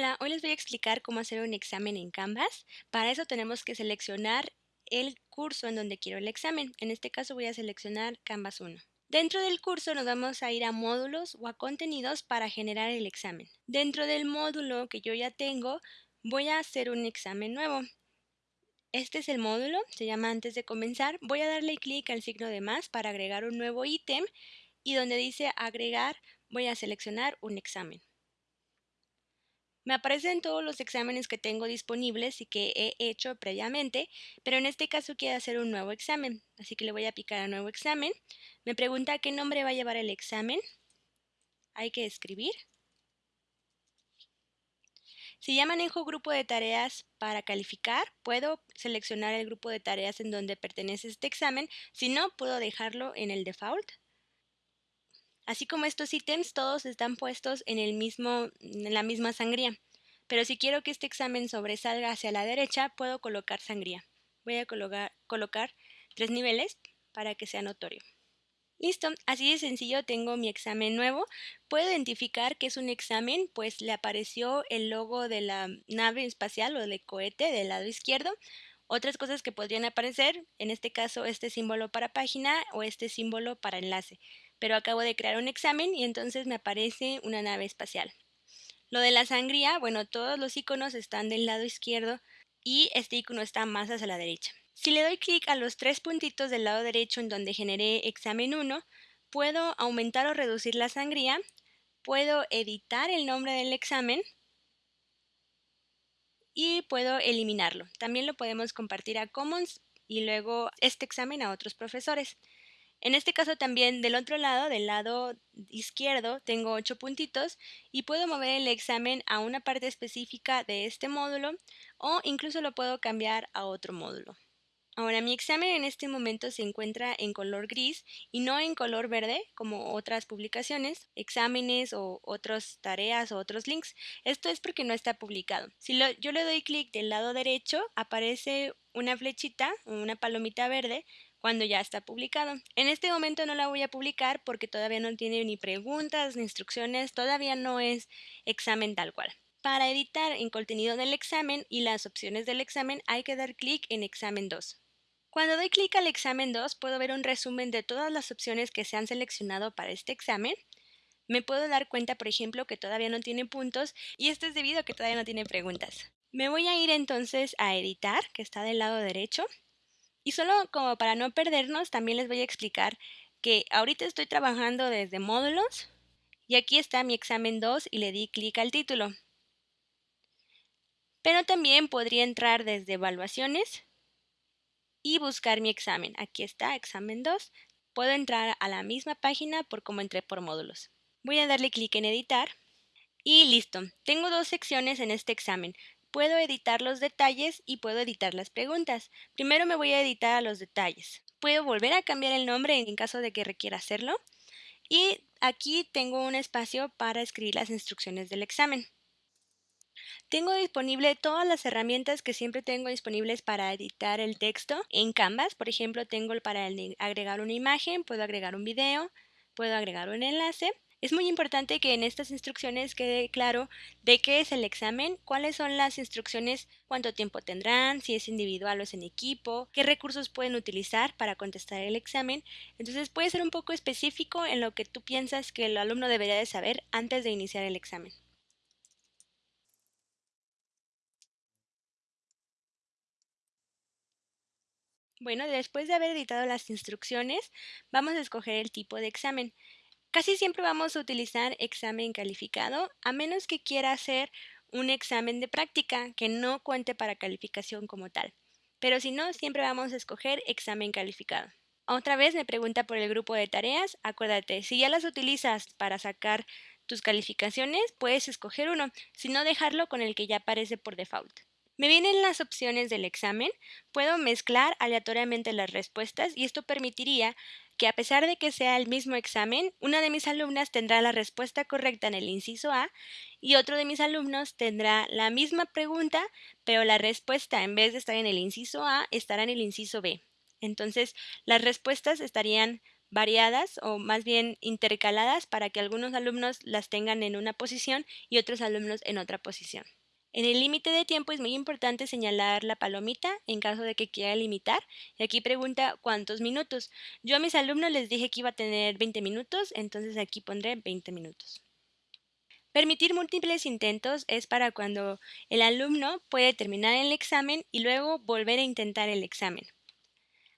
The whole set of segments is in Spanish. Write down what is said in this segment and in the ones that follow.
Hola, hoy les voy a explicar cómo hacer un examen en Canvas. Para eso tenemos que seleccionar el curso en donde quiero el examen. En este caso voy a seleccionar Canvas 1. Dentro del curso nos vamos a ir a módulos o a contenidos para generar el examen. Dentro del módulo que yo ya tengo, voy a hacer un examen nuevo. Este es el módulo, se llama antes de comenzar. Voy a darle clic al signo de más para agregar un nuevo ítem y donde dice agregar voy a seleccionar un examen. Me aparecen todos los exámenes que tengo disponibles y que he hecho previamente, pero en este caso quiero hacer un nuevo examen, así que le voy a picar a nuevo examen. Me pregunta qué nombre va a llevar el examen. Hay que escribir. Si ya manejo grupo de tareas para calificar, puedo seleccionar el grupo de tareas en donde pertenece este examen. Si no, puedo dejarlo en el default. Así como estos ítems, todos están puestos en, el mismo, en la misma sangría. Pero si quiero que este examen sobresalga hacia la derecha, puedo colocar sangría. Voy a colocar, colocar tres niveles para que sea notorio. Listo, así de sencillo tengo mi examen nuevo. Puedo identificar que es un examen, pues le apareció el logo de la nave espacial o de cohete del lado izquierdo. Otras cosas que podrían aparecer, en este caso este símbolo para página o este símbolo para enlace pero acabo de crear un examen y entonces me aparece una nave espacial. Lo de la sangría, bueno, todos los iconos están del lado izquierdo y este icono está más hacia la derecha. Si le doy clic a los tres puntitos del lado derecho en donde generé examen 1, puedo aumentar o reducir la sangría, puedo editar el nombre del examen y puedo eliminarlo. También lo podemos compartir a Commons y luego este examen a otros profesores. En este caso también del otro lado, del lado izquierdo, tengo ocho puntitos y puedo mover el examen a una parte específica de este módulo o incluso lo puedo cambiar a otro módulo. Ahora mi examen en este momento se encuentra en color gris y no en color verde como otras publicaciones, exámenes o otras tareas o otros links. Esto es porque no está publicado. Si yo le doy clic del lado derecho aparece una flechita, una palomita verde cuando ya está publicado. En este momento no la voy a publicar porque todavía no tiene ni preguntas ni instrucciones, todavía no es examen tal cual. Para editar el contenido del examen y las opciones del examen hay que dar clic en examen 2. Cuando doy clic al examen 2 puedo ver un resumen de todas las opciones que se han seleccionado para este examen. Me puedo dar cuenta, por ejemplo, que todavía no tiene puntos y esto es debido a que todavía no tiene preguntas. Me voy a ir entonces a editar, que está del lado derecho, y solo como para no perdernos, también les voy a explicar que ahorita estoy trabajando desde módulos y aquí está mi examen 2 y le di clic al título. Pero también podría entrar desde evaluaciones y buscar mi examen. Aquí está, examen 2. Puedo entrar a la misma página por como entré por módulos. Voy a darle clic en editar y listo. Tengo dos secciones en este examen puedo editar los detalles y puedo editar las preguntas. Primero me voy a editar a los detalles. Puedo volver a cambiar el nombre en caso de que requiera hacerlo. Y aquí tengo un espacio para escribir las instrucciones del examen. Tengo disponible todas las herramientas que siempre tengo disponibles para editar el texto en Canvas. Por ejemplo, tengo para agregar una imagen, puedo agregar un video, puedo agregar un enlace es muy importante que en estas instrucciones quede claro de qué es el examen, cuáles son las instrucciones, cuánto tiempo tendrán, si es individual o es en equipo, qué recursos pueden utilizar para contestar el examen. Entonces puede ser un poco específico en lo que tú piensas que el alumno debería de saber antes de iniciar el examen. Bueno, después de haber editado las instrucciones, vamos a escoger el tipo de examen. Casi siempre vamos a utilizar examen calificado, a menos que quiera hacer un examen de práctica que no cuente para calificación como tal. Pero si no, siempre vamos a escoger examen calificado. Otra vez me pregunta por el grupo de tareas. Acuérdate, si ya las utilizas para sacar tus calificaciones, puedes escoger uno, si no dejarlo con el que ya aparece por default. Me vienen las opciones del examen, puedo mezclar aleatoriamente las respuestas y esto permitiría que a pesar de que sea el mismo examen, una de mis alumnas tendrá la respuesta correcta en el inciso A y otro de mis alumnos tendrá la misma pregunta, pero la respuesta en vez de estar en el inciso A estará en el inciso B. Entonces, las respuestas estarían variadas o más bien intercaladas para que algunos alumnos las tengan en una posición y otros alumnos en otra posición. En el límite de tiempo es muy importante señalar la palomita en caso de que quiera limitar. Y aquí pregunta cuántos minutos. Yo a mis alumnos les dije que iba a tener 20 minutos, entonces aquí pondré 20 minutos. Permitir múltiples intentos es para cuando el alumno puede terminar el examen y luego volver a intentar el examen.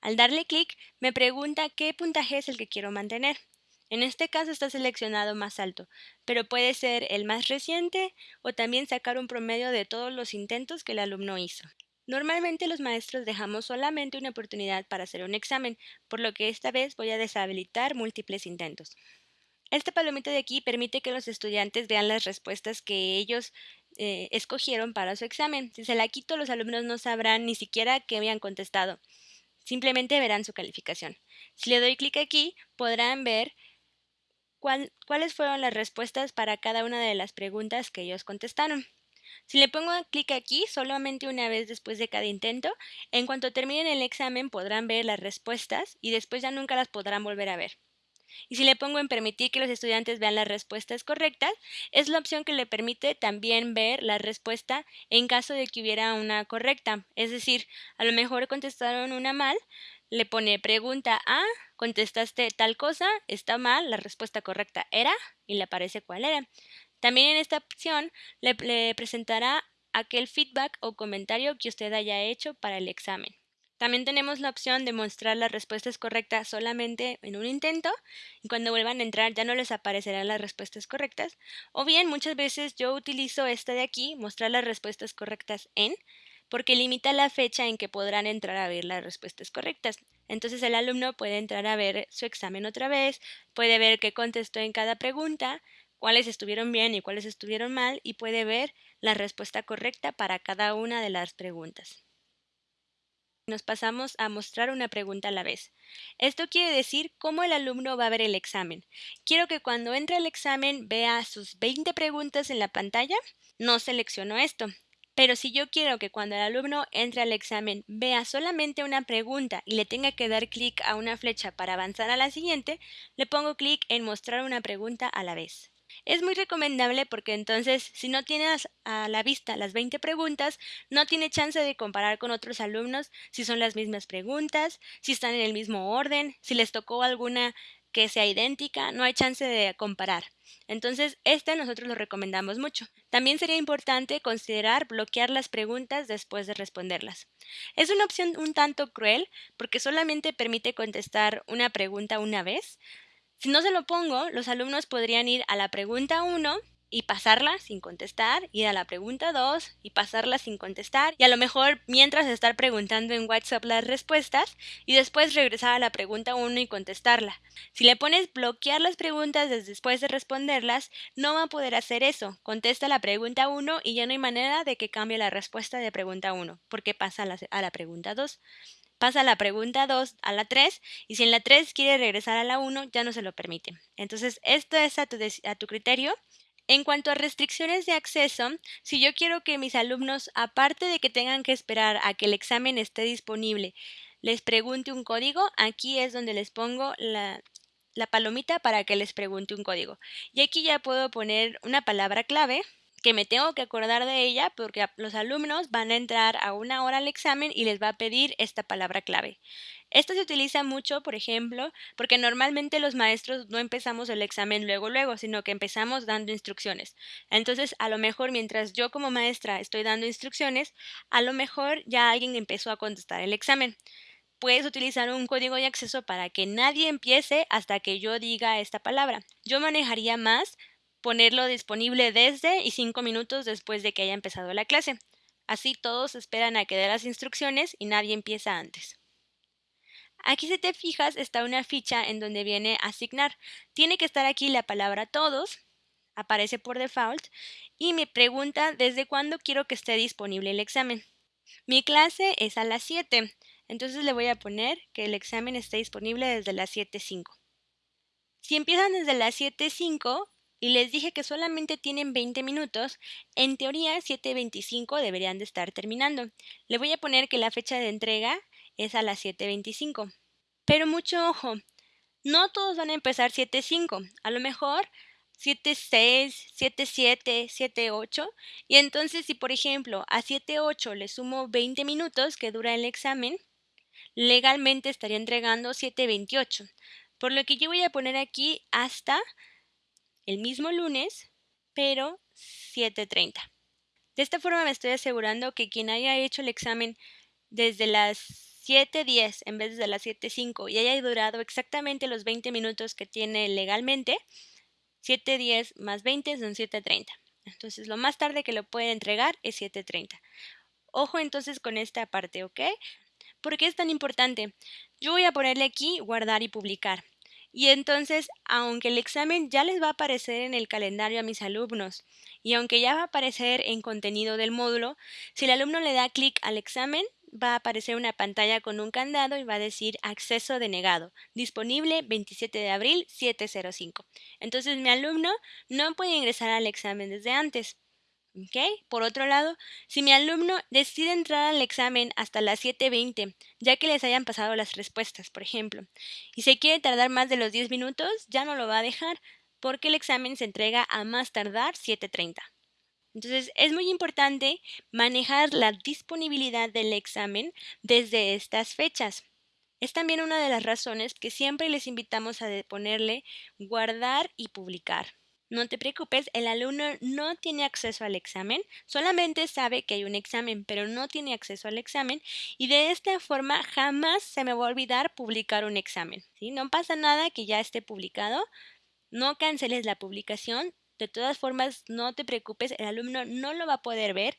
Al darle clic, me pregunta qué puntaje es el que quiero mantener. En este caso está seleccionado más alto, pero puede ser el más reciente o también sacar un promedio de todos los intentos que el alumno hizo. Normalmente los maestros dejamos solamente una oportunidad para hacer un examen, por lo que esta vez voy a deshabilitar múltiples intentos. Esta palomita de aquí permite que los estudiantes vean las respuestas que ellos eh, escogieron para su examen. Si se la quito, los alumnos no sabrán ni siquiera qué habían contestado. Simplemente verán su calificación. Si le doy clic aquí, podrán ver cuáles fueron las respuestas para cada una de las preguntas que ellos contestaron. Si le pongo clic aquí solamente una vez después de cada intento, en cuanto terminen el examen podrán ver las respuestas y después ya nunca las podrán volver a ver. Y si le pongo en permitir que los estudiantes vean las respuestas correctas, es la opción que le permite también ver la respuesta en caso de que hubiera una correcta. Es decir, a lo mejor contestaron una mal, le pone pregunta A, contestaste tal cosa, está mal, la respuesta correcta era y le aparece cuál era. También en esta opción le, presentará aquel feedback o comentario que usted haya hecho para el examen. También tenemos la opción de mostrar las respuestas correctas solamente en un intento y cuando vuelvan a entrar ya no les aparecerán las respuestas correctas. O bien muchas veces yo utilizo esta de aquí, mostrar las respuestas correctas en, porque limita la fecha en que podrán entrar a ver las respuestas correctas. Entonces el alumno puede entrar a ver su examen otra vez, puede ver qué contestó en cada pregunta, cuáles estuvieron bien y cuáles estuvieron mal y puede ver la respuesta correcta para cada una de las preguntas. Nos pasamos a mostrar una pregunta a la vez. Esto quiere decir cómo el alumno va a ver el examen. Quiero que cuando entre al examen vea sus 20 preguntas en la pantalla. No selecciono esto. Pero si yo quiero que cuando el alumno entre al examen vea solamente una pregunta y le tenga que dar clic a una flecha para avanzar a la siguiente, le pongo clic en mostrar una pregunta a la vez. Es muy recomendable porque entonces si no tienes a la vista las 20 preguntas, no tiene chance de comparar con otros alumnos si son las mismas preguntas, si están en el mismo orden, si les tocó alguna que sea idéntica, no hay chance de comparar. Entonces, este nosotros lo recomendamos mucho. También sería importante considerar bloquear las preguntas después de responderlas. Es una opción un tanto cruel porque solamente permite contestar una pregunta una vez. Si no se lo pongo, los alumnos podrían ir a la pregunta 1 y pasarla sin contestar, ir a la pregunta 2 y pasarla sin contestar y a lo mejor mientras estar preguntando en WhatsApp las respuestas y después regresar a la pregunta 1 y contestarla. Si le pones bloquear las preguntas después de responderlas, no va a poder hacer eso. Contesta la pregunta 1 y ya no hay manera de que cambie la respuesta de pregunta 1 porque pasa a la, pregunta 2 pasa la pregunta 2 a la 3 y si en la 3 quiere regresar a la 1 ya no se lo permite. Entonces esto es a tu, a tu criterio en cuanto a restricciones de acceso, si yo quiero que mis alumnos, aparte de que tengan que esperar a que el examen esté disponible, les pregunte un código, aquí es donde les pongo la, palomita para que les pregunte un código. Y aquí ya puedo poner una palabra clave que me tengo que acordar de ella porque los alumnos van a entrar a una hora al examen y les va a pedir esta palabra clave. Esto se utiliza mucho, por ejemplo, porque normalmente los maestros no empezamos el examen luego luego, sino que empezamos dando instrucciones. Entonces, a lo mejor mientras yo como maestra estoy dando instrucciones, a lo mejor ya alguien empezó a contestar el examen. Puedes utilizar un código de acceso para que nadie empiece hasta que yo diga esta palabra. Yo manejaría más ponerlo disponible desde y cinco minutos después de que haya empezado la clase. Así todos esperan a que dé las instrucciones y nadie empieza antes. Aquí si te fijas está una ficha en donde viene asignar. Tiene que estar aquí la palabra todos, aparece por default, y me pregunta desde cuándo quiero que esté disponible el examen. Mi clase es a las 7, entonces le voy a poner que el examen esté disponible desde las 7.05. Si empiezan desde las 7.05, y les dije que solamente tienen 20 minutos, en teoría 7.25 deberían de estar terminando. Le voy a poner que la fecha de entrega es a las 7.25. Pero mucho ojo, no todos van a empezar 7.5, a lo mejor 7.6, 7.7, 7.8 y entonces si por ejemplo a 7.8 le sumo 20 minutos que dura el examen, legalmente estaría entregando 7.28, por lo que yo voy a poner aquí hasta el mismo lunes, pero 7.30. De esta forma me estoy asegurando que quien haya hecho el examen desde las 7.10 en vez de las 7.5 y haya durado exactamente los 20 minutos que tiene legalmente, 7.10 más 20 son 7.30. Entonces lo más tarde que lo pueden entregar es 7.30. Ojo entonces con esta parte, ¿ok? ¿Por qué es tan importante? Yo voy a ponerle aquí guardar y publicar. Y entonces, aunque el examen ya les va a aparecer en el calendario a mis alumnos y aunque ya va a aparecer en contenido del módulo, si el alumno le da clic al examen, va a aparecer una pantalla con un candado y va a decir acceso denegado, disponible 27 de abril 705. Entonces mi alumno no puede ingresar al examen desde antes. Por otro lado, si mi alumno decide entrar al examen hasta las 7.20, ya que les hayan pasado las respuestas, por ejemplo, y se quiere tardar más de los 10 minutos, ya no lo va a dejar, porque el examen se entrega a más tardar 7.30. Entonces, es muy importante manejar la disponibilidad del examen desde estas fechas. Es también una de las razones que siempre les invitamos a ponerle guardar y publicar. No te preocupes, el alumno no tiene acceso al examen, solamente sabe que hay un examen, pero no tiene acceso al examen y de esta forma jamás se me va a olvidar publicar un examen. No pasa nada que ya esté publicado, no canceles la publicación, de todas formas no te preocupes, el alumno no lo va a poder ver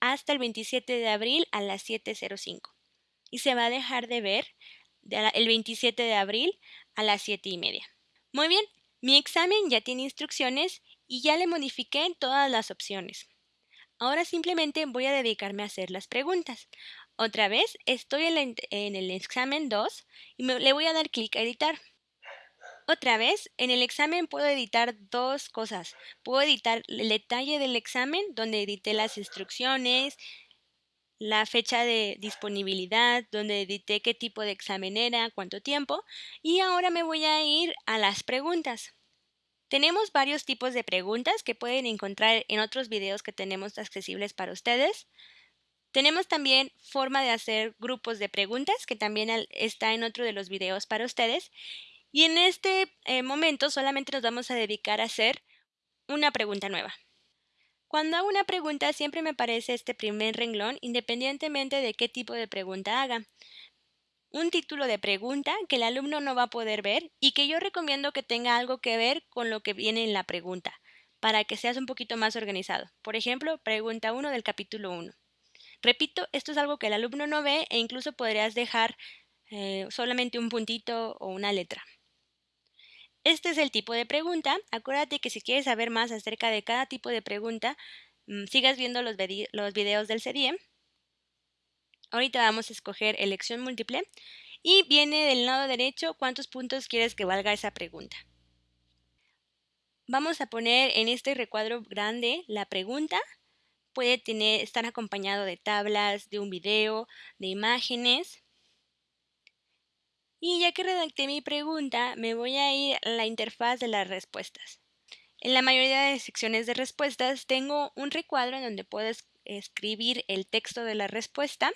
hasta el 27 de abril a las 7.05 y se va a dejar de ver el 27 de abril a las 7 y media. Muy bien, mi examen ya tiene instrucciones y ya le modifiqué todas las opciones. Ahora simplemente voy a dedicarme a hacer las preguntas. Otra vez estoy en, el examen 2 y le voy a dar clic a editar. Otra vez, en el examen puedo editar dos cosas. Puedo editar el detalle del examen, donde edité las instrucciones, la fecha de disponibilidad, donde edité qué tipo de examen era, cuánto tiempo, y ahora me voy a ir a las preguntas. Tenemos varios tipos de preguntas que pueden encontrar en otros videos que tenemos accesibles para ustedes. Tenemos también forma de hacer grupos de preguntas, que también está en otro de los videos para ustedes. Y en este eh, momento solamente nos vamos a dedicar a hacer una pregunta nueva. Cuando hago una pregunta siempre me aparece este primer renglón independientemente de qué tipo de pregunta haga. Un título de pregunta que el alumno no va a poder ver y que yo recomiendo que tenga algo que ver con lo que viene en la pregunta, para que seas un poquito más organizado. Por ejemplo, pregunta 1 del capítulo 1. Repito, esto es algo que el alumno no ve e incluso podrías dejar eh, solamente un puntito o una letra. Este es el tipo de pregunta. Acuérdate que si quieres saber más acerca de cada tipo de pregunta, mm, sigas viendo los, videos del CDIE. Ahorita vamos a escoger elección múltiple y viene del lado derecho cuántos puntos quieres que valga esa pregunta. Vamos a poner en este recuadro grande la pregunta. Puede tener, estar acompañado de tablas, de un video, de imágenes. Y ya que redacté mi pregunta, me voy a ir a la interfaz de las respuestas. En la mayoría de secciones de respuestas tengo un recuadro en donde puedes escribir el texto de la respuesta.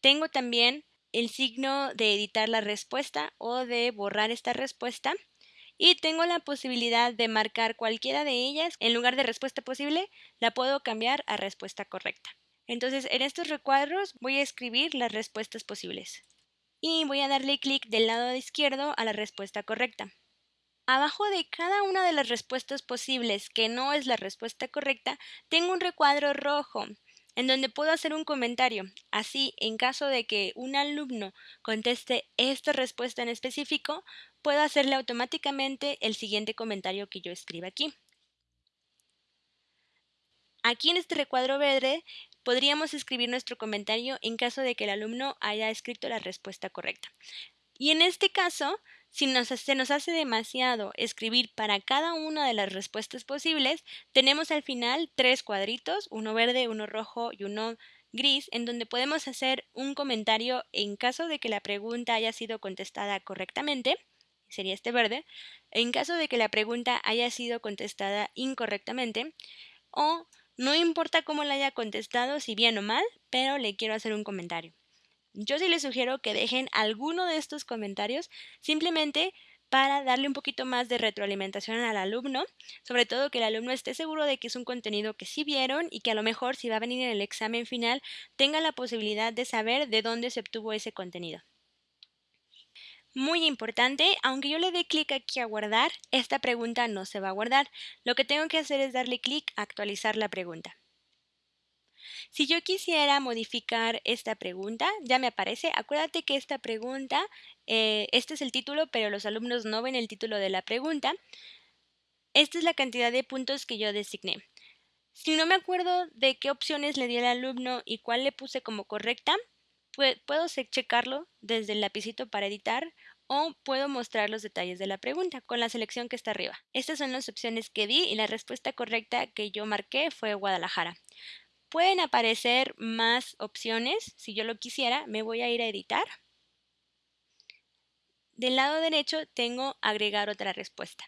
Tengo también el signo de editar la respuesta o de borrar esta respuesta. Y tengo la posibilidad de marcar cualquiera de ellas. En lugar de respuesta posible, la puedo cambiar a respuesta correcta. Entonces, en estos recuadros voy a escribir las respuestas posibles y voy a darle clic del lado izquierdo a la respuesta correcta. Abajo de cada una de las respuestas posibles que no es la respuesta correcta, tengo un recuadro rojo en donde puedo hacer un comentario. Así, en caso de que un alumno conteste esta respuesta en específico, puedo hacerle automáticamente el siguiente comentario que yo escriba aquí. Aquí en este recuadro verde podríamos escribir nuestro comentario en caso de que el alumno haya escrito la respuesta correcta. Y en este caso, si nos, se nos hace demasiado escribir para cada una de las respuestas posibles, tenemos al final tres cuadritos, uno verde, uno rojo y uno gris, en donde podemos hacer un comentario en caso de que la pregunta haya sido contestada correctamente. sería este verde, en caso de que la pregunta haya sido contestada incorrectamente o no importa cómo la haya contestado, si bien o mal, pero le quiero hacer un comentario. Yo sí les sugiero que dejen alguno de estos comentarios simplemente para darle un poquito más de retroalimentación al alumno, sobre todo que el alumno esté seguro de que es un contenido que sí vieron y que a lo mejor si va a venir en el examen final tenga la posibilidad de saber de dónde se obtuvo ese contenido. Muy importante, aunque yo le dé clic aquí a guardar, esta pregunta no se va a guardar. Lo que tengo que hacer es darle clic a actualizar la pregunta. Si yo quisiera modificar esta pregunta, ya me aparece. Acuérdate que esta pregunta, eh, este es el título, pero los alumnos no ven el título de la pregunta. Esta es la cantidad de puntos que yo designé. Si no me acuerdo de qué opciones le di al alumno y cuál le puse como correcta, puedo checarlo desde el lapicito para editar o puedo mostrar los detalles de la pregunta con la selección que está arriba. Estas son las opciones que di y la respuesta correcta que yo marqué fue Guadalajara. Pueden aparecer más opciones. Si yo lo quisiera, me voy a ir a editar. Del lado derecho tengo agregar otra respuesta.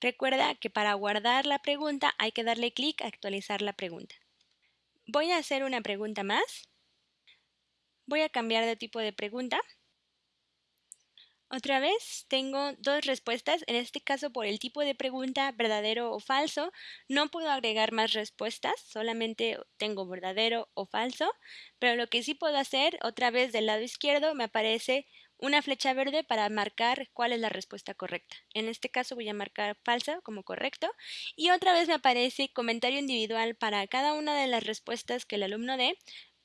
Recuerda que para guardar la pregunta hay que darle clic a actualizar la pregunta. Voy a hacer una pregunta más. Voy a cambiar de tipo de pregunta. Otra vez tengo dos respuestas, en este caso por el tipo de pregunta verdadero o falso. No puedo agregar más respuestas, solamente tengo verdadero o falso, pero lo que sí puedo hacer, otra vez del lado izquierdo me aparece una flecha verde para marcar cuál es la respuesta correcta. En este caso voy a marcar falsa como correcto y otra vez me aparece comentario individual para cada una de las respuestas que el alumno dé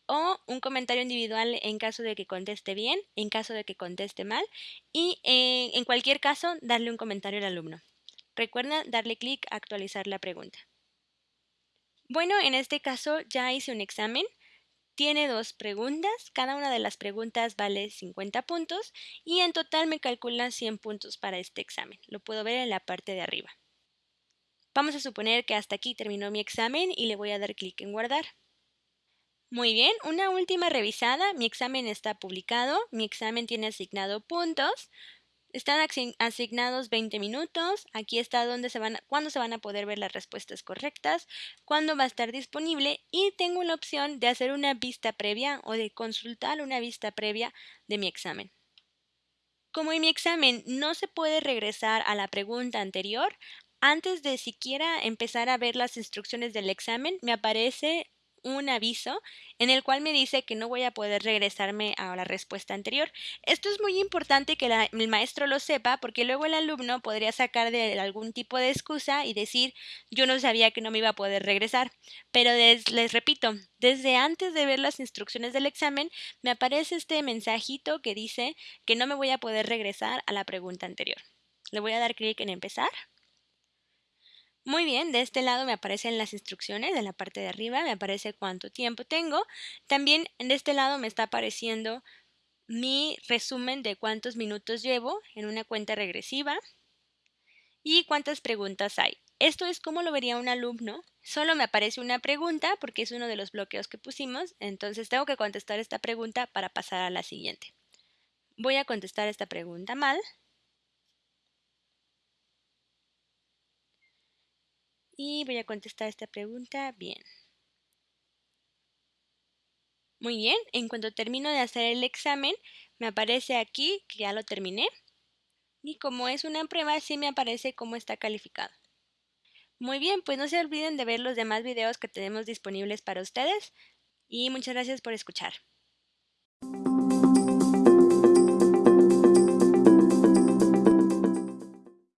o un comentario individual en caso de que conteste bien, en caso de que conteste mal y eh, en cualquier caso darle un comentario al alumno. Recuerda darle clic a actualizar la pregunta. Bueno, en este caso ya hice un examen. Tiene dos preguntas, cada una de las preguntas vale 50 puntos y en total me calcula 100 puntos para este examen. Lo puedo ver en la parte de arriba. Vamos a suponer que hasta aquí terminó mi examen y le voy a dar clic en guardar. Muy bien, una última revisada. Mi examen está publicado, mi examen tiene asignado puntos. Están asignados 20 minutos. Aquí está dónde se van, cuándo se van a poder ver las respuestas correctas, cuándo va a estar disponible y tengo la opción de hacer una vista previa o de consultar una vista previa de mi examen. Como en mi examen no se puede regresar a la pregunta anterior, antes de siquiera empezar a ver las instrucciones del examen, me aparece un aviso en el cual me dice que no voy a poder regresarme a la respuesta anterior. Esto es muy importante que el maestro lo sepa porque luego el alumno podría sacar de algún tipo de excusa y decir yo no sabía que no me iba a poder regresar. Pero les repito, desde antes de ver las instrucciones del examen me aparece este mensajito que dice que no me voy a poder regresar a la pregunta anterior. Le voy a dar clic en empezar. Muy bien, de este lado me aparecen las instrucciones, de la parte de arriba me aparece cuánto tiempo tengo. También de este lado me está apareciendo mi resumen de cuántos minutos llevo en una cuenta regresiva y cuántas preguntas hay. Esto es como lo vería un alumno. Solo me aparece una pregunta porque es uno de los bloqueos que pusimos, entonces tengo que contestar esta pregunta para pasar a la siguiente. Voy a contestar esta pregunta mal Y voy a contestar esta pregunta bien. Muy bien, en cuanto termino de hacer el examen, me aparece aquí que ya lo terminé. Y como es una prueba, sí me aparece cómo está calificado. Muy bien, pues no se olviden de ver los demás videos que tenemos disponibles para ustedes. Y muchas gracias por escuchar.